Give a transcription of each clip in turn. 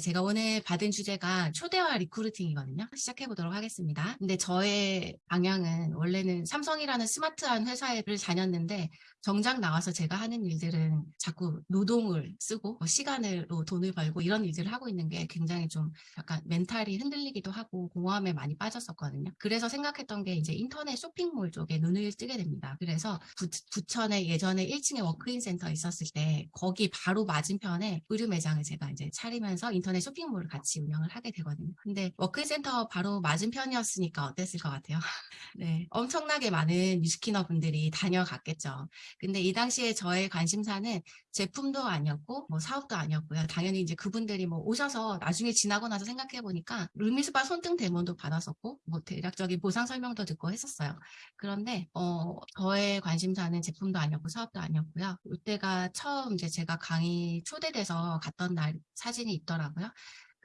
제가 오늘 받은 주제가 초대와 recruiting이거든요. 시작해 보도록 하겠습니다. 근데 저의 방향은 원래는 삼성이라는 스마트한 회사를 다녔는데 정작 나와서 제가 하는 일들은 자꾸 노동을 쓰고 뭐 시간으로 돈을 벌고 이런 일들을 하고 있는 게 굉장히 좀 약간 멘탈이 흔들리기도 하고 공허함에 많이 빠졌었거든요. 그래서 생각했던 게 이제 인터넷 쇼핑몰 쪽에 눈을 뜨게 됩니다. 그래서 부, 부천에 예전에 1층에 walk-in 센터 있었을 때 거기 바로 맞은편에 의류 매장을 제가 이제 차리면서 인터넷 쇼핑몰을 같이 운영을 하게 되거든요. 근데 walk-in 센터 바로 맞은편이었으니까 어땠을 것 같아요? 네, 엄청나게 많은 뉴스키너 분들이 다녀갔겠죠. 근데 이 당시에 저의 관심사는 제품도 아니었고 뭐 사업도 아니었고요. 당연히 이제 그분들이 뭐 오셔서 나중에 지나고 나서 생각해 보니까 룸미스바 손등 대문도 받았었고 뭐 대략적인 보상 설명도 듣고 했었어요. 그런데 어 저의 관심사는 제품도 아니었고 사업도 아니었고요. 이때가 처음 이제 제가 강의 초대돼서 갔던 날 사진이 있더라고요. ¿no?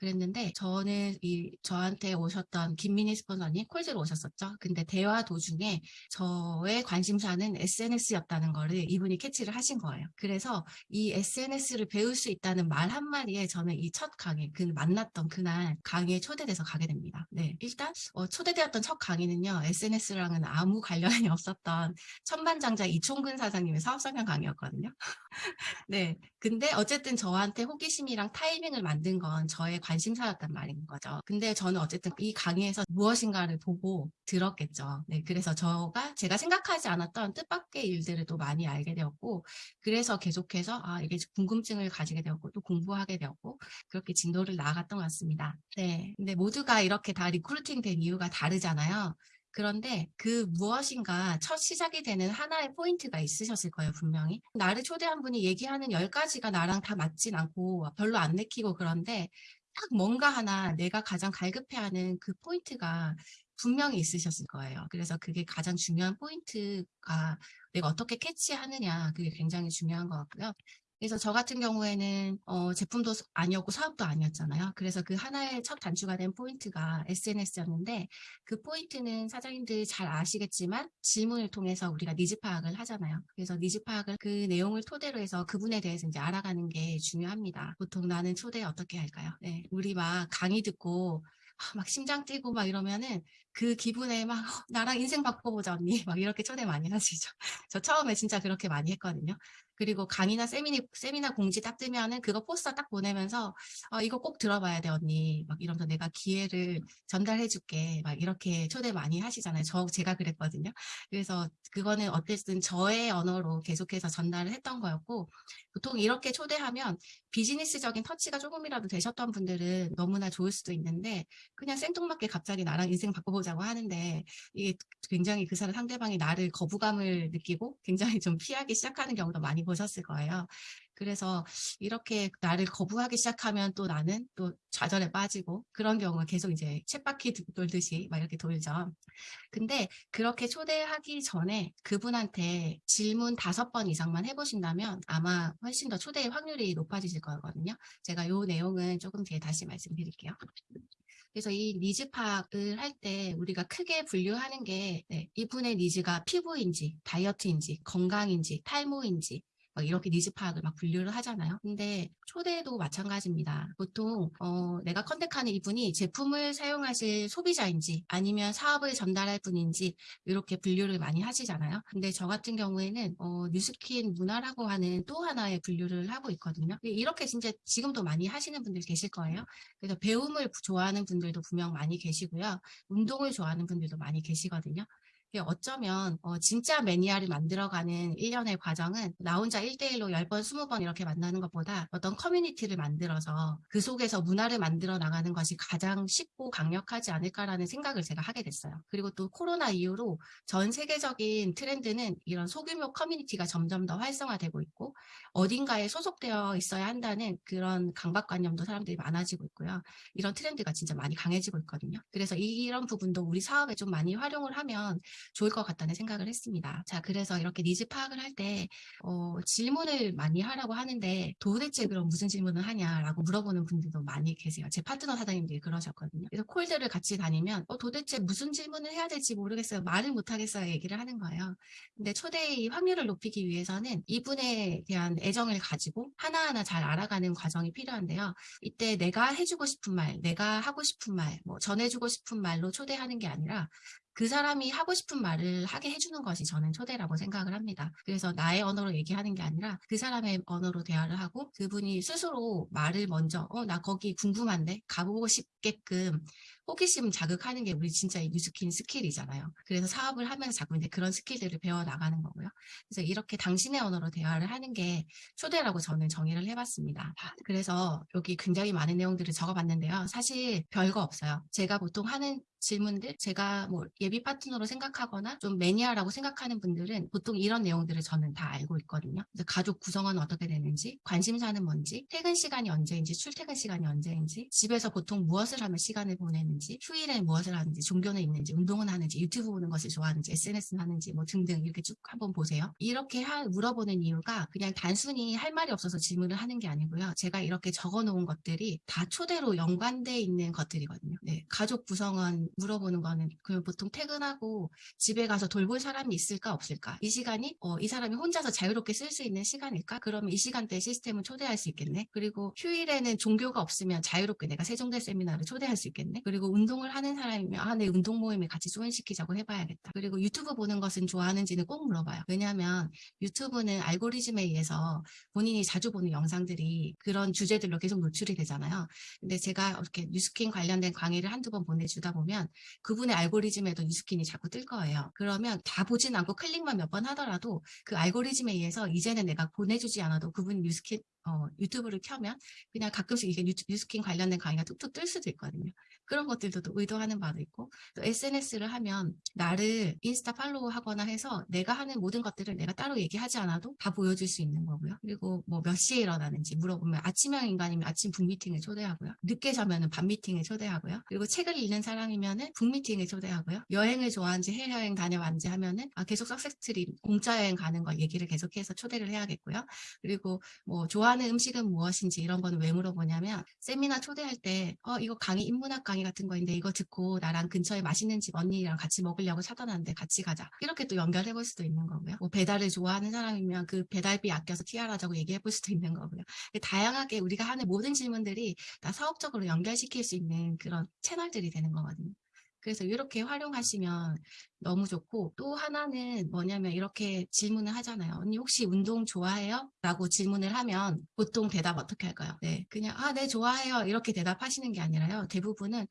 그랬는데 저는 이 저한테 오셨던 김민희 스폰서님 콜즈로 오셨었죠. 근데 대화 도중에 저의 관심사는 SNS였다는 거를 이분이 캐치를 하신 거예요. 그래서 이 SNS를 배울 수 있다는 말 한마디에 저는 이 첫 강의, 그 만났던 그날 강의에 초대돼서 가게 됩니다. 네, 일단 어, 초대되었던 첫 강의는요. SNS랑은 아무 관련이 없었던 천반장자 이총근 사장님의 사업설명 강의였거든요. 네, 근데 어쨌든 저한테 호기심이랑 타이밍을 만든 건 저의 관심 사였단 말인 거죠. 근데 저는 어쨌든 이 강의에서 무엇인가를 보고 들었겠죠. 네, 그래서 저가 제가 생각하지 않았던 뜻밖의 일들을 또 많이 알게 되었고 그래서 계속해서 아 이게 궁금증을 가지게 되었고 또 공부하게 되었고 그렇게 진도를 나아갔던 것 같습니다. 네, 근데 모두가 이렇게 다 recruiting 된 이유가 다르잖아요. 그런데 그 무엇인가 첫 시작이 되는 하나의 포인트가 있으셨을 거예요, 분명히. 나를 초대한 분이 얘기하는 10가지가 나랑 다 맞진 않고 별로 안 내키고 그런데 딱 뭔가 하나 내가 가장 갈급해하는 그 포인트가 분명히 있으셨을 거예요. 그래서 그게 가장 중요한 포인트가 내가 어떻게 캐치하느냐 그게 굉장히 중요한 것 같고요. 그래서 저 같은 경우에는 어, 제품도 아니었고 사업도 아니었잖아요. 그래서 그 하나의 첫 단추가 된 포인트가 SNS였는데 그 포인트는 사장님들 잘 아시겠지만 질문을 통해서 우리가 니즈 파악을 하잖아요. 그래서 니즈 파악을 그 내용을 토대로 해서 그분에 대해서 이제 알아가는 게 중요합니다. 보통 나는 초대 어떻게 할까요? 네, 우리 막 강의 듣고 아, 막 심장 뛰고 막 이러면은 그 기분에 막 어, 나랑 인생 바꿔보자 언니 막 이렇게 초대 많이 하시죠. 저 처음에 진짜 그렇게 많이 했거든요. 그리고 강의나 세미나, 세미나 공지 딱 뜨면은 그거 포스터 딱 보내면서 어, 이거 꼭 들어봐야 돼 언니. 막 이러면서 내가 기회를 전달해 줄게. 막 이렇게 초대 많이 하시잖아요. 저 제가 그랬거든요. 그래서 그거는 어쨌든 저의 언어로 계속해서 전달을 했던 거였고 보통 이렇게 초대하면 비즈니스적인 터치가 조금이라도 되셨던 분들은 너무나 좋을 수도 있는데 그냥 생뚱맞게 갑자기 나랑 인생 바꿔보자고 하는데 이게 굉장히 그 사람 상대방이 나를 거부감을 느끼고 굉장히 좀 피하기 시작하는 경우도 많이 보셨을 거예요. 그래서 이렇게 나를 거부하기 시작하면 또 나는 또 좌절에 빠지고 그런 경우가 계속 이제 쳇바퀴 돌듯이 막 이렇게 돌죠. 근데 그렇게 초대하기 전에 그분한테 질문 다섯 번 이상만 해보신다면 아마 훨씬 더 초대의 확률이 높아지실 거거든요. 제가 요 내용은 조금 뒤에 다시 말씀드릴게요. 그래서 이 니즈 파악을 할 때 우리가 크게 분류하는 게 네, 이분의 needs가 피부인지 다이어트인지 건강인지 탈모인지 이렇게 니즈 파악을 막 분류를 하잖아요. 근데 초대도 마찬가지입니다. 보통 어, 내가 contact하는 이분이 제품을 사용하실 소비자인지 아니면 사업을 전달할 분인지 이렇게 분류를 많이 하시잖아요. 근데 저 같은 경우에는 어, 뉴스킨 문화라고 하는 또 하나의 분류를 하고 있거든요. 이렇게 진짜 지금도 많이 하시는 분들 계실 거예요. 그래서 배움을 좋아하는 분들도 분명 많이 계시고요. 운동을 좋아하는 분들도 많이 계시거든요. 어쩌면 어, 진짜 매니아를 만들어가는 1년의 과정은 나 혼자 1대1로 10번, 20번 이렇게 만나는 것보다 어떤 커뮤니티를 만들어서 그 속에서 문화를 만들어 나가는 것이 가장 쉽고 강력하지 않을까라는 생각을 제가 하게 됐어요. 그리고 또 코로나 이후로 전 세계적인 트렌드는 이런 소규모 커뮤니티가 점점 더 활성화되고 있고 어딘가에 소속되어 있어야 한다는 그런 강박관념도 사람들이 많아지고 있고요. 이런 트렌드가 진짜 많이 강해지고 있거든요. 그래서 이런 부분도 우리 사업에 좀 많이 활용을 하면 좋을 것 같다는 생각을 했습니다. 자, 그래서 이렇게 니즈 파악을 할 때, 어, 질문을 많이 하라고 하는데, 도대체 그럼 무슨 질문을 하냐라고 물어보는 분들도 많이 계세요. 제 파트너 사장님들이 그러셨거든요. 그래서 콜들을 같이 다니면, 어, 도대체 무슨 질문을 해야 될지 모르겠어요. 말을 못하겠어요. 얘기를 하는 거예요. 근데 초대의 확률을 높이기 위해서는 이분에 대한 애정을 가지고 하나하나 잘 알아가는 과정이 필요한데요. 이때 내가 해주고 싶은 말, 내가 하고 싶은 말, 뭐 전해주고 싶은 말로 초대하는 게 아니라 그 사람이 하고 싶은 말을 하게 해주는 것이 저는 초대라고 생각을 합니다. 그래서 나의 언어로 얘기하는 게 아니라 그 사람의 언어로 대화를 하고 그분이 스스로 말을 먼저 어 나 거기 궁금한데 가보고 싶게끔 호기심 자극하는 게 우리 진짜 이 뉴스킨 skill이잖아요. 그래서 사업을 하면서 자꾸 이제 그런 skill들을 배워 나가는 거고요. 그래서 이렇게 당신의 언어로 대화를 하는 게 초대라고 저는 정의를 해봤습니다. 그래서 여기 굉장히 많은 내용들을 적어봤는데요. 사실 별거 없어요. 제가 보통 하는 질문들 제가 뭐 예비 파트너로 생각하거나 좀 매니아라고 생각하는 분들은 보통 이런 내용들을 저는 다 알고 있거든요. 가족 구성은 어떻게 되는지, 관심사는 뭔지, 퇴근 시간이 언제인지, 출퇴근 시간이 언제인지, 집에서 보통 무엇을 하면 시간을 보내는지, 휴일에 무엇을 하는지, 종교는 있는지, 운동은 하는지, 유튜브 보는 것을 좋아하는지, SNS는 하는지 뭐 등등 이렇게 쭉 한번 보세요. 이렇게 하, 물어보는 이유가 그냥 단순히 할 말이 없어서 질문을 하는 게 아니고요. 제가 이렇게 적어놓은 것들이 다 초대로 연관돼 있는 것들이거든요. 네, 가족 구성원 물어보는 거는 그 보통 퇴근하고 집에 가서 돌볼 사람이 있을까 없을까 이 시간이 어, 이 사람이 혼자서 자유롭게 쓸 수 있는 시간일까 그러면 이 시간대에 시스템을 초대할 수 있겠네 그리고 휴일에는 종교가 없으면 자유롭게 내가 세종대 세미나를 초대할 수 있겠네 그리고 운동을 하는 사람이면 아 내 운동 모임에 같이 조인시키자고 해봐야겠다 그리고 유튜브 보는 것은 좋아하는지는 꼭 물어봐요 왜냐하면 유튜브는 알고리즘에 의해서 본인이 자주 보는 영상들이 그런 주제들로 계속 노출이 되잖아요 근데 제가 이렇게 뉴스킨 관련된 강의를 한두 번 보내주다 보면 그분의 알고리즘에도 뉴스킨이 자꾸 뜰 거예요. 그러면 다 보진 않고 클릭만 몇 번 하더라도 그 알고리즘에 의해서 이제는 내가 보내주지 않아도 그분 뉴스킨 어, 유튜브를 켜면 그냥 가끔씩 이게 뉴, 뉴스킨 관련된 강의가 뚝뚝 뜰 수도 있거든요. 그런 것들도 또 의도하는 바도 있고 또 SNS를 하면 나를 인스타 follow 하거나 해서 내가 하는 모든 것들을 내가 따로 얘기하지 않아도 다 보여줄 수 있는 거고요. 그리고 뭐 몇 시에 일어나는지 물어보면 아침형 인간이면 아침 book 미팅을 초대하고요. 늦게 자면은 밤 미팅을 초대하고요. 그리고 책을 읽는 사람이면은 book 미팅을 초대하고요. 여행을 좋아하는지 해외여행 다녀왔는지 하면 은 아, 계속 success trip 공짜 여행 가는 거 얘기를 계속해서 초대를 해야겠고요. 그리고 뭐 좋아하는 음식은 무엇인지 이런 거는 왜 물어보냐면 세미나 초대할 때 어, 이거 강의 인문학 강의 같은 거인데 이거 듣고 나랑 근처에 맛있는 집 언니랑 같이 먹으려고 사다 놨는데 같이 가자. 이렇게 또 연결해 볼 수도 있는 거고요. 뭐 배달을 좋아하는 사람이면 그 배달비 아껴서 TR하자고 얘기해 볼 수도 있는 거고요. 다양하게 우리가 하는 모든 질문들이 다 사업적으로 연결시킬 수 있는 그런 채널들이 되는 거거든요. 그래서 이렇게 활용하시면 너무 좋고 또 하나는 뭐냐면 이렇게 질문을 하잖아요. 언니 혹시 운동 좋아해요? 라고 질문을 하면 보통 대답 어떻게 할까요? 네, 그냥 아, 네, 좋아해요. 이렇게 대답하시는 게 아니라요. 대부분은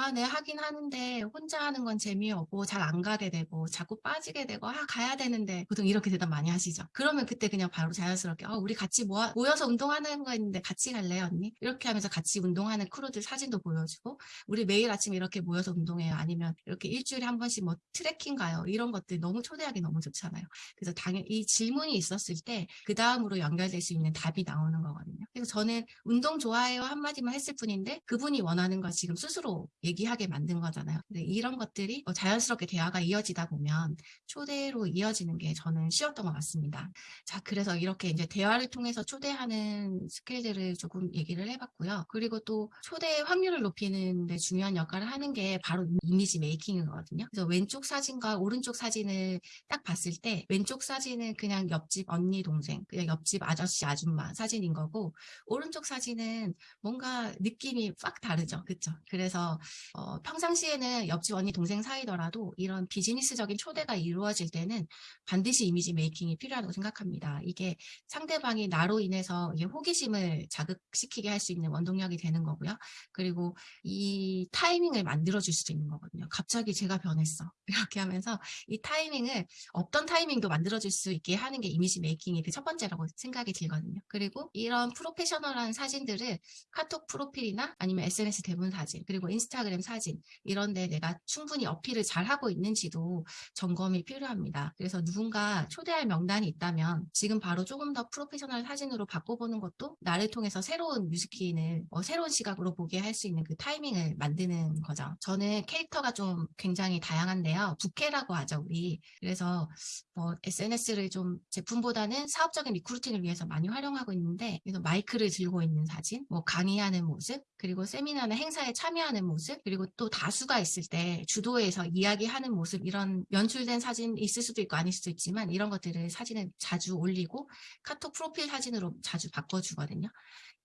아, 네, 하긴 하는데 혼자 하는 건 재미없고 잘 안 가게 되고 자꾸 빠지게 되고 아, 가야 되는데 보통 이렇게 대답 많이 하시죠. 그러면 그때 그냥 바로 자연스럽게 어, 우리 같이 모아, 모여서 운동하는 거 있는데 같이 갈래요, 언니? 이렇게 하면서 같이 운동하는 크루들 사진도 보여주고 우리 매일 아침 이렇게 모여서 운동해요. 아니면 이렇게 일주일에 한 번씩 뭐 트레킹 가요. 이런 것들 너무 초대하기 너무 좋잖아요. 그래서 당연 히 질문이 있었을 때 그 다음으로 연결될 수 있는 답이 나오는 거거든요. 그래서 저는 운동 좋아해요 한마디만 했을 뿐인데 그분이 원하는 걸 지금 스스로 얘기하게 만든 거잖아요. 근데 이런 것들이 뭐 자연스럽게 대화가 이어지다 보면 초대로 이어지는 게 저는 쉬웠던 것 같습니다. 자, 그래서 이렇게 이제 대화를 통해서 초대하는 스킬들을 조금 얘기를 해봤고요. 그리고 또 초대 확률을 높이는 데 중요한 역할을 하는 게 바로 이미지 메이킹이거든요. 그래서 왼쪽 사진과 오른쪽 사진을 딱 봤을 때 왼쪽 사진은 그냥 옆집 언니 동생, 그냥 옆집 아저씨 아줌마 사진인 거고 오른쪽 사진은 뭔가 느낌이 빡 다르죠. 그렇죠? 그래서 어, 평상시에는 옆집 언니 동생 사이더라도 이런 비즈니스적인 초대가 이루어질 때는 반드시 이미지 메이킹이 필요하다고 생각합니다. 이게 상대방이 나로 인해서 호기심을 자극시키게 할 수 있는 원동력이 되는 거고요. 그리고 이 타이밍을 만들어줄 수도 있는 거거든요. 갑자기 제가 변했어. 이렇게 하면서 이 타이밍을 없던 타이밍도 만들어줄 수 있게 하는 게 이미지 메이킹의 그첫 번째라고 생각이 들거든요. 그리고 이런 프로페셔널한 사진들을 카톡 프로필이나 아니면 SNS 대문 사진 그리고 인스타 그램 사진 이런 데 내가 충분히 어필을 잘 하고 있는지도 점검이 필요합니다. 그래서 누군가 초대할 명단이 있다면 지금 바로 조금 더 프로페셔널 사진으로 바꿔보는 것도 나를 통해서 새로운 Nu Skin을 어, 새로운 시각으로 보게 할 수 있는 그 타이밍을 만드는 거죠. 저는 캐릭터가 좀 굉장히 다양한데요. 부캐라고 하죠, 우리. 그래서 뭐 SNS를 좀 제품보다는 사업적인 recruiting을 위해서 많이 활용하고 있는데 그래서 마이크를 들고 있는 사진, 뭐 강의하는 모습, 그리고 세미나나 행사에 참여하는 모습, 그리고 또 다수가 있을 때 주도해서 이야기하는 모습 이런 연출된 사진 있을 수도 있고 아닐 수도 있지만 이런 것들을 사진을 자주 올리고 카톡 프로필 사진으로 자주 바꿔주거든요.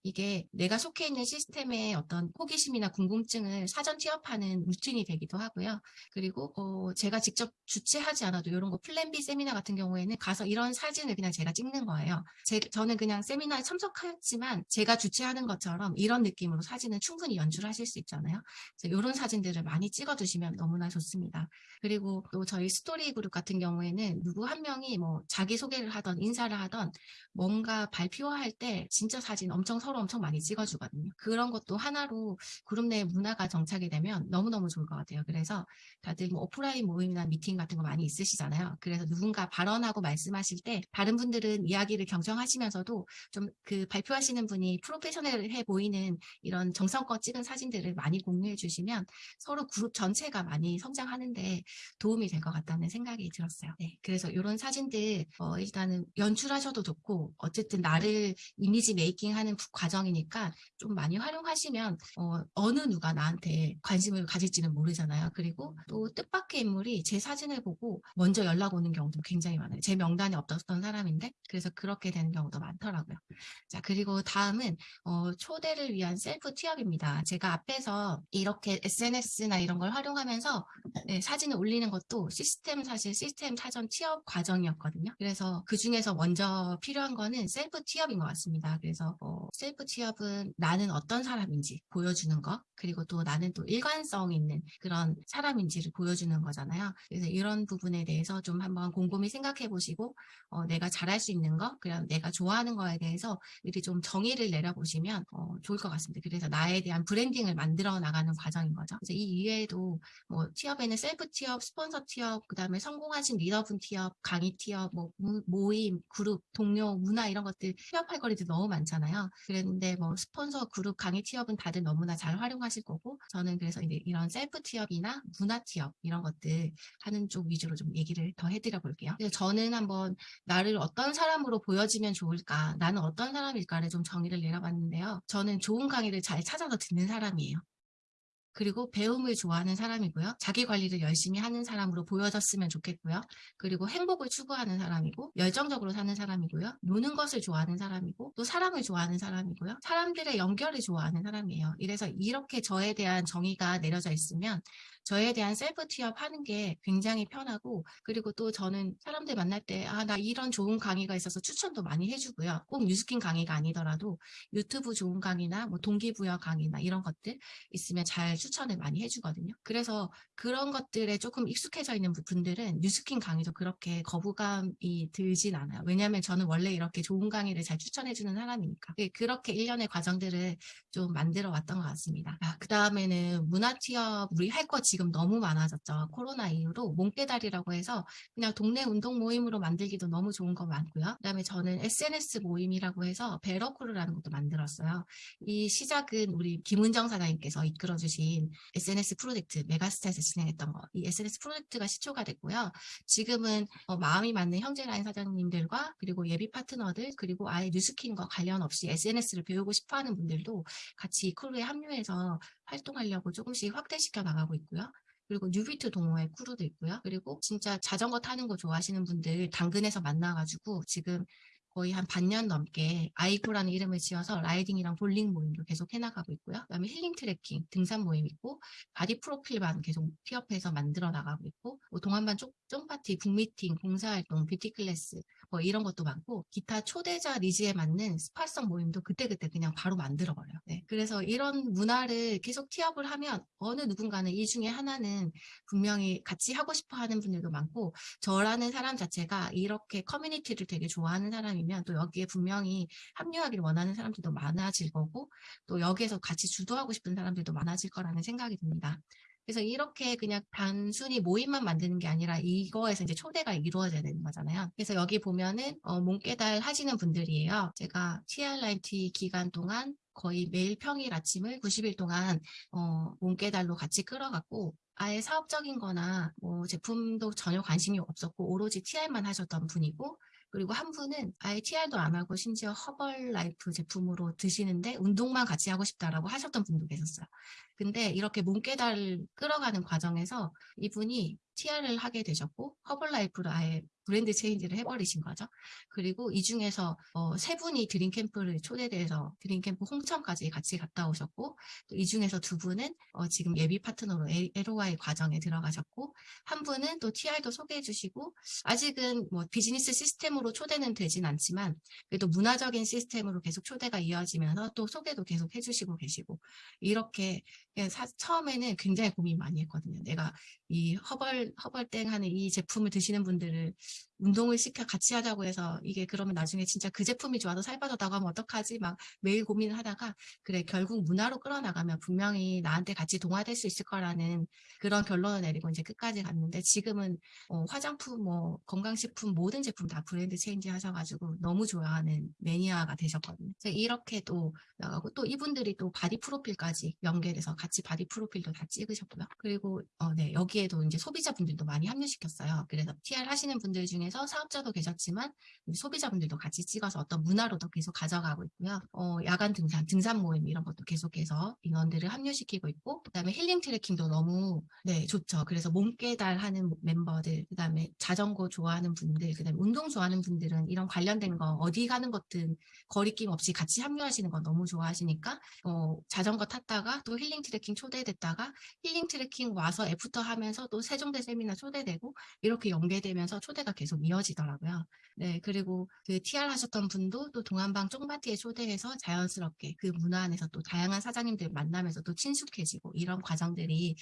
이게 내가 속해 있는 시스템의 어떤 호기심이나 궁금증을 사전 취업하는 루틴이 되기도 하고요. 그리고 어, 제가 직접 주최하지 않아도 이런 거 플랜 B 세미나 같은 경우에는 가서 이런 사진을 그냥 제가 찍는 거예요. 제, 저는 그냥 세미나에 참석했지만 제가 주최하는 것처럼 이런 느낌으로 사진은 충분히 연출하실 수 있잖아요. 그래서 이런 사진들을 많이 찍어두시면 너무나 좋습니다. 그리고 또 저희 스토리 그룹 같은 경우에는 누구 한 명이 뭐 자기소개를 하던 인사를 하던 뭔가 발표할 때 진짜 사진 엄청 서로 엄청 많이 찍어주거든요. 그런 것도 하나로 그룹 내 문화가 정착이 되면 너무너무 좋을 것 같아요. 그래서 다들 뭐 오프라인 모임이나 미팅 같은 거 많이 있으시잖아요. 그래서 누군가 발언하고 말씀하실 때 다른 분들은 이야기를 경청하시면서도 좀 그 발표하시는 분이 프로페셔널해 보이는 이런 정성껏 찍은 사진들을 많이 공유해 주시면 서로 그룹 전체가 많이 성장하는데 도움이 될 것 같다는 생각이 들었어요. 네, 그래서 이런 사진들 어, 일단은 연출하셔도 좋고 어쨌든 나를 이미지 메이킹하는 과정이니까 좀 많이 활용하시면 어, 느 누가 나한테 관심을 가질지는 모르잖아요. 그리고 또 뜻밖의 인물이 제 사진을 보고 먼저 연락 오는 경우도 굉장히 많아요. 제 명단에 없었던 사람인데 그래서 그렇게 되는 경우도 많더라고요. 자 그리고 다음은 어, 초대를 위한 셀프 T-up입니다. 제가 앞에서 이렇게 SNS나 이런 걸 활용하면서 네, 사진을 올리는 것도 시스템 사실 시스템 사전 T-up 과정이었거든요. 그래서 그 중에서 먼저 필요한 거는 셀프 T-up인 것 같습니다. 그래서 어, 셀프 T-up은 나는 어떤 사람인지 보여주는 거 그리고 또 나는 또 일관성 있는 그런 사람인지를 보여주는 거잖아요. 그래서 이런 부분에 대해서 좀 한번 곰곰이 생각해 보시고 어, 내가 잘할 수 있는 거 그리고 내가 좋아하는 거에 대해서 이렇게 좀 정의를 내려보시면 어, 좋을 것 같습니다. 그래서 나에 대한 branding을 만들어 나가는 과정인 거죠. 그래서 이 이외에도 뭐 T-up에는 셀프 T-up, 스폰서 T-up, 그 다음에 성공하신 리더분 T-up, 강의 T-up, 뭐 모임, 그룹, 동료, 문화 이런 것들 T-up 할 거리도 너무 많잖아요. 그랬 는데 뭐 스폰서, 그룹, 강의 T-up은 다들 너무나 잘 활용하실 거고 저는 그래서 이제 이런 셀프 T-up이나 문화 T-up 이런 것들 하는 쪽 위주로 좀 얘기를 더 해드려 볼게요. 그래서 저는 한번 나를 어떤 사람으로 보여지면 좋을까, 나는 어떤 사람일까를 좀 정의를 내려봤는데요. 저는 좋은 강의를 잘 찾아서 듣는 사람이에요. 그리고 배움을 좋아하는 사람이고요. 자기 관리를 열심히 하는 사람으로 보여졌으면 좋겠고요. 그리고 행복을 추구하는 사람이고 열정적으로 사는 사람이고요. 노는 것을 좋아하는 사람이고 또 사람을 좋아하는 사람이고요. 사람들의 연결을 좋아하는 사람이에요. 이래서 이렇게 저에 대한 정의가 내려져 있으면 저에 대한 셀프 취업하는 게 굉장히 편하고 그리고 또 저는 사람들 만날 때 아 나 이런 좋은 강의가 있어서 추천도 많이 해주고요. 꼭 뉴스킨 강의가 아니더라도 유튜브 좋은 강의나 뭐 동기부여 강의나 이런 것들 있으면 잘 추천을 많이 해주거든요. 그래서 그런 것들에 조금 익숙해져 있는 분들은 뉴스킨 강의도 그렇게 거부감이 들진 않아요. 왜냐하면 저는 원래 이렇게 좋은 강의를 잘 추천해주는 사람이니까. 예, 그렇게 일련의 과정들을 좀 만들어 왔던 것 같습니다. 아, 그 다음에는 문화 T-up 우리 할 거 지금 너무 많아졌죠. 코로나 이후로 몸깨달이라고 해서 그냥 동네 운동 모임으로 만들기도 너무 좋은 거 많고요. 그 다음에 저는 SNS 모임이라고 해서 베러크루라는 것도 만들었어요. 이 시작은 우리 김은정 사장님께서 이끌어주신 SNS 프로젝트 메가스타에서 진행했던 거. 이 SNS 프로젝트가 시초가 됐고요. 지금은 어, 마음이 맞는 형제라인 사장님들과 그리고 예비 파트너들 그리고 아예 Nu Skin과 관련 없이 SNS를 배우고 싶어하는 분들도 같이 이 crew에 합류해서 활동하려고 조금씩 확대시켜 나가고 있고요. 그리고 뉴비트 동호회 crew도 있고요. 그리고 진짜 자전거 타는 거 좋아하시는 분들 당근에서 만나가지고 지금 거의 한 반년 넘게 아이코라는 이름을 지어서 riding이랑 볼링 모임도 계속 해나가고 있고요. 그다음에 힐링 트레킹, 등산 모임 있고 body 프로필반 계속 T-up해서 만들어 나가고 있고 뭐 동안반 쫑파티, book meeting, 봉사활동, beauty class 뭐 이런 것도 많고 기타 초대자 needs에 맞는 spot성 모임도 그때그때 그냥 바로 만들어버려요. 네. 그래서 이런 문화를 계속 T-up을 하면 어느 누군가는 이 중에 하나는 분명히 같이 하고 싶어 하는 분들도 많고 저라는 사람 자체가 이렇게 커뮤니티를 되게 좋아하는 사람이 사람이면 또 여기에 분명히 합류하기를 원하는 사람들도 많아질 거고 또 여기에서 같이 주도하고 싶은 사람들도 많아질 거라는 생각이 듭니다. 그래서 이렇게 그냥 단순히 모임만 만드는 게 아니라 이거에서 이제 초대가 이루어져야 되는 거잖아요. 그래서 여기 보면은 어, 몸깨달 하시는 분들이에요. 제가 TR9T 기간 동안 거의 매일 평일 아침을 90일 동안 어, 몸깨달로 같이 끌어갔고 아예 사업적인 거나 뭐 제품도 전혀 관심이 없었고 오로지 TR만 하셨던 분이고 그리고 한 분은 아예 TR도 안 하고 심지어 Herbalife 제품으로 드시는데 운동만 같이 하고 싶다라고 하셨던 분도 계셨어요. 근데 이렇게 몸깨달을 끌어가는 과정에서 이분이 TR을 하게 되셨고 Herbalife로 아예 brand change를 해버리신 거죠. 그리고 이 중에서 어, 세 분이 드림캠프를 초대돼서 드림캠프 홍천까지 같이 갔다 오셨고 또 이 중에서 두 분은 어, 지금 예비 파트너로 LOI 과정에 들어가셨고 한 분은 또 TR도 소개해 주시고 아직은 뭐 비즈니스 시스템으로 초대는 되진 않지만 그래도 문화적인 시스템으로 계속 초대가 이어지면서 또 소개도 계속 해주시고 계시고 이렇게 사, 처음에는 굉장히 고민 많이 했거든요. 내가 이 허벌 허벌땡 하는 이 제품을 드시는 분들을 운동을 시켜 같이 하자고 해서 이게 그러면 나중에 진짜 그 제품이 좋아서 살 빠졌다고 하면 어떡하지 막 매일 고민을 하다가 그래 결국 문화로 끌어나가면 분명히 나한테 같이 동화될 수 있을 거라는 그런 결론을 내리고 이제 끝까지 갔는데 지금은 어, 화장품 뭐 건강식품 모든 제품 다 brand change 하셔가지고 너무 좋아하는 매니아가 되셨거든요. 그래서 이렇게 또 나가고 또 이분들이 또 body 프로필까지 연결해서 같이 body 프로필도 다 찍으셨고요. 그리고 어, 네 여기에도 이제 소비자분들도 많이 합류시켰어요. 그래서 TR 하시는 분들 중에 서 사업자도 계셨지만 소비자분들도 같이 찍어서 어떤 문화로도 계속 가져가고 있고요. 어, 야간 등산, 등산 모임 이런 것도 계속해서 인원들을 합류시키고 있고 그다음에 힐링 트레킹도 너무 네 좋죠. 그래서 몸깨달 하는 멤버들 그다음에 자전거 좋아하는 분들 그다음에 운동 좋아하는 분들은 이런 관련된 거 어디 가는 것든 거리낌 없이 같이 합류하시는 거 너무 좋아하시니까 어, 자전거 탔다가 또 힐링 트레킹 초대됐다가 힐링 트레킹 와서 애프터 하면서 또 세종대 세미나 초대되고 이렇게 연계되면서 초대가 계속 이어지더라고요. 네, 그리고 그 TR 하셨던 분도 또 동안반 쫑파티에 초대해서 자연스럽게 그 문화 안에서 또 다양한 사장님들 만나면서 또 친숙해지고 이런 과정들이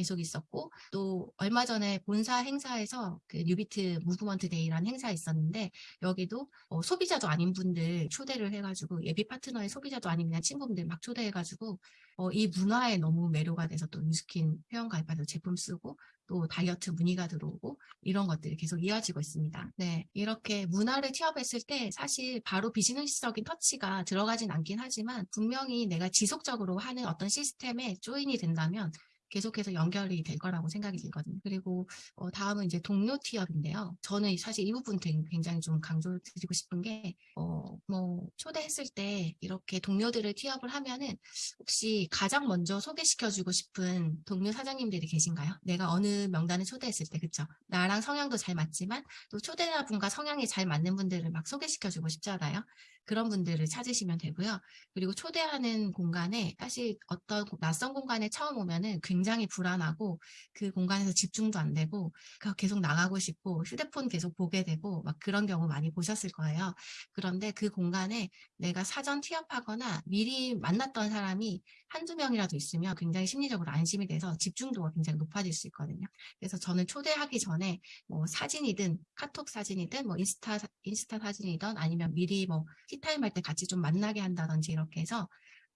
계속 있었고 또 얼마 전에 본사 행사에서 그 뉴비트 movement day라는 행사 있었는데 여기도 어, 소비자도 아닌 분들 초대를 해가지고 예비 파트너의 소비자도 아닌 그냥 친구분들 막 초대해가지고 어, 이 문화에 너무 매료가 돼서 또 Nu Skin 회원 가입해서 제품 쓰고 또 다이어트 문의가 들어오고 이런 것들이 계속 이어지고 있습니다. 네, 이렇게 문화를 취업했을 때 사실 바로 비즈니스적인 터치가 들어가진 않긴 하지만 분명히 내가 지속적으로 하는 어떤 시스템에 조인이 된다면 계속해서 연결이 될 거라고 생각이 들거든요. 그리고 어, 다음은 이제 동료 티업인데요. 저는 사실 이 부분 굉장히 좀 강조드리고 싶은 게, 어, 뭐, 초대했을 때 이렇게 동료들을 티업을 하면은 혹시 가장 먼저 소개시켜주고 싶은 동료 사장님들이 계신가요? 내가 어느 명단을 초대했을 때, 그쵸? 나랑 성향도 잘 맞지만 또 초대자분과 성향이 잘 맞는 분들을 막 소개시켜주고 싶잖아요. 그런 분들을 찾으시면 되고요. 그리고 초대하는 공간에 사실 어떤 낯선 공간에 처음 오면은 굉장히 불안하고 그 공간에서 집중도 안 되고 계속 나가고 싶고 휴대폰 계속 보게 되고 막 그런 경우 많이 보셨을 거예요. 그런데 그 공간에 내가 사전 취업하거나 미리 만났던 사람이 한두 명이라도 있으면 굉장히 심리적으로 안심이 돼서 집중도가 굉장히 높아질 수 있거든요. 그래서 저는 초대하기 전에 뭐 사진이든 카톡 사진이든 뭐 인스타 인스타 사진이든 아니면 미리 뭐 티타임 할 때 같이 좀 만나게 한다든지 이렇게 해서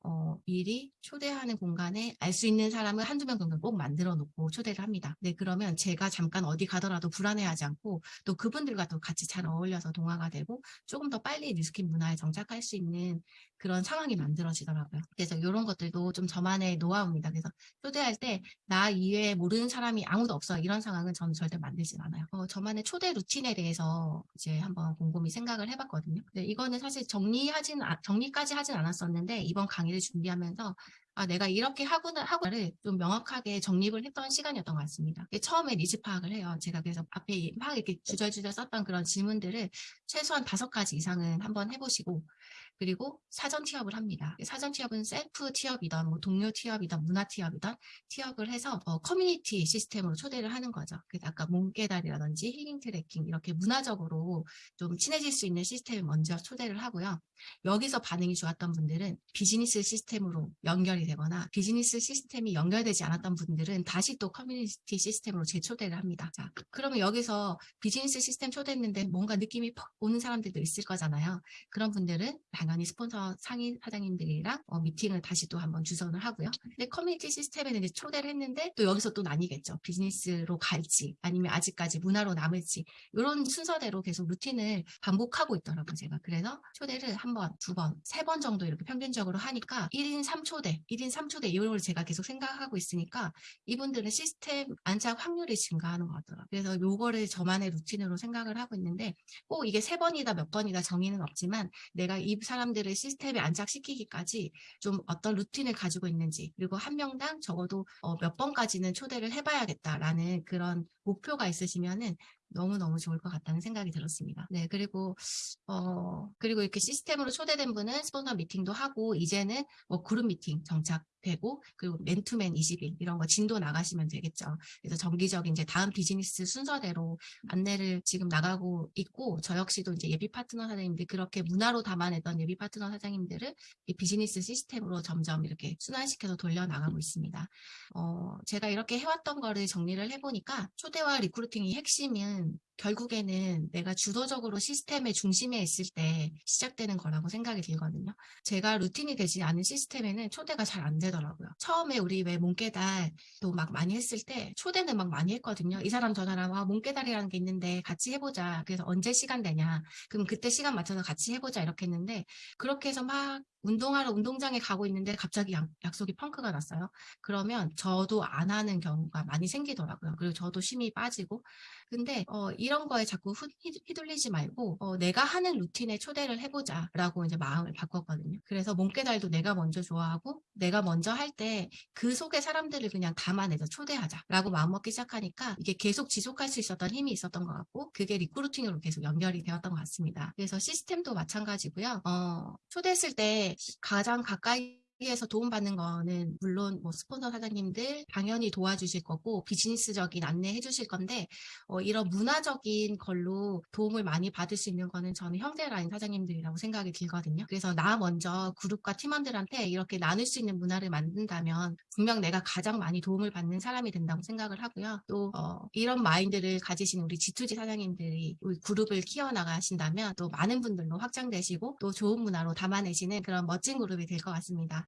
어, 미리 초대하는 공간에 알 수 있는 사람을 한두 명 정도 꼭 만들어 놓고 초대를 합니다. 네, 그러면 제가 잠깐 어디 가더라도 불안해하지 않고 또 그분들과 또 같이 잘 어울려서 동화가 되고 조금 더 빨리 뉴스킨 문화에 정착할 수 있는 그런 상황이 만들어지더라고요. 그래서 이런 것들도 좀 저만의 노하우입니다. 그래서 초대할 때 나 이외에 모르는 사람이 아무도 없어 이런 상황은 저는 절대 만들진 않아요. 어, 저만의 초대 루틴에 대해서 이제 한번 곰곰이 생각을 해봤거든요. 네, 이거는 사실 정리하진 정리까지 하진 않았었는데 이번 강의를 준비하면서 아, 내가 이렇게 하구나, 하고를 좀 명확하게 정립을 했던 시간이었던 것 같습니다. 처음에 니즈 파악을 해요. 제가 그래서 앞에 막 이렇게 주절주절 썼던 그런 질문들을 최소한 다섯 가지 이상은 한번 해보시고, 그리고 사전 T-up을 합니다. 사전 T-up은 셀프 T-up이던 뭐 동료 T-up이던 문화 T-up이던 T-up을 해서 어, 커뮤니티 시스템으로 초대를 하는 거죠. 그래서 아까 몸깨달이라든지 힐링 트레킹 이렇게 문화적으로 좀 친해질 수 있는 시스템을 먼저 초대를 하고요. 여기서 반응이 좋았던 분들은 비즈니스 시스템으로 연결이 되거나 비즈니스 시스템이 연결되지 않았던 분들은 다시 또 커뮤니티 시스템으로 재초대를 합니다. 자, 그러면 여기서 비즈니스 시스템 초대했는데 뭔가 느낌이 퍽 오는 사람들도 있을 거잖아요. 그런 분들은 당연히 스폰서 상위 사장님들이랑 어, 미팅을 다시 또 한번 주선을 하고요. 근데 커뮤니티 시스템에는 이제 초대를 했는데 또 여기서 또 나뉘겠죠. 비즈니스로 갈지 아니면 아직까지 문화로 남을지 이런 순서대로 계속 루틴을 반복하고 있더라고요. 제가 그래서 초대를 한 번, 두 번, 세 번 정도 이렇게 평균적으로 하니까 1인 3초대, 1인 3초대 이런 걸 제가 계속 생각하고 있으니까 이분들은 시스템 안착 확률이 증가하는 것 같더라고요. 그래서 요거를 저만의 루틴으로 생각을 하고 있는데 꼭 이게 세 번이다 몇 번이다 정의는 없지만 내가 이 사람들을 시스템에 안착시키기까지 좀 어떤 루틴을 가지고 있는지 그리고 한 명당 적어도 어, 몇 번까지는 초대를 해봐야겠다라는 그런 목표가 있으시면은 너무너무 좋을 것 같다는 생각이 들었습니다. 네, 그리고, 어, 그리고 이렇게 시스템으로 초대된 분은 스폰서 미팅도 하고, 이제는 뭐 그룹 미팅 정착되고, 그리고 맨투맨 20일, 이런 거 진도 나가시면 되겠죠. 그래서 정기적인 이제 다음 비즈니스 순서대로 안내를 지금 나가고 있고, 저 역시도 이제 예비 파트너 사장님들, 그렇게 문화로 담아내던 예비 파트너 사장님들을 이 비즈니스 시스템으로 점점 이렇게 순환시켜서 돌려나가고 있습니다. 어, 제가 이렇게 해왔던 거를 정리를 해보니까, 초대와 리크루팅이 핵심 은 결국에는 내가 주도적으로 시스템의 중심에 있을 때 시작되는 거라고 생각이 들거든요. 제가 루틴이 되지 않은 시스템에는 초대가 잘 안 되더라고요. 처음에 우리 왜 몸깨달도 막 많이 했을 때 초대는 막 많이 했거든요. 이 사람 저 사람 아 몸깨달이라는 게 있는데 같이 해보자. 그래서 언제 시간 되냐. 그럼 그때 시간 맞춰서 같이 해보자 이렇게 했는데 그렇게 해서 막 운동하러 운동장에 가고 있는데 갑자기 약, 약속이 펑크가 났어요. 그러면 저도 안 하는 경우가 많이 생기더라고요. 그리고 저도 힘이 빠지고. 근데 어, 이런 거에 자꾸 휘, 휘둘리지 말고 어, 내가 하는 루틴에 초대를 해보자 라고 이제 마음을 바꿨거든요. 그래서 몸깨달도 내가 먼저 좋아하고 내가 먼저 할 때 그 속에 사람들을 그냥 담아내서 초대하자 라고 마음먹기 시작하니까 이게 계속 지속할 수 있었던 힘이 있었던 것 같고 그게 리크루팅으로 계속 연결이 되었던 것 같습니다. 그래서 시스템도 마찬가지고요. 어, 초대했을 때 가장 가까이 에서 도움받는 거는 물론 뭐 스폰서 사장님들 당연히 도와주실 거고 비즈니스적인 안내해 주실 건데 어, 이런 문화적인 걸로 도움을 많이 받을 수 있는 거는 저는 형제 라인 사장님들이라고 생각이 들거든요. 그래서 나 먼저 그룹과 팀원들한테 이렇게 나눌 수 있는 문화를 만든다면 분명 내가 가장 많이 도움을 받는 사람이 된다고 생각을 하고요. 또 어, 이런 마인드를 가지신 우리 G2G 사장님들이 우리 그룹을 키워나가신다면 또 많은 분들로 확장되시고 또 좋은 문화로 담아내시는 그런 멋진 그룹이 될 것 같습니다.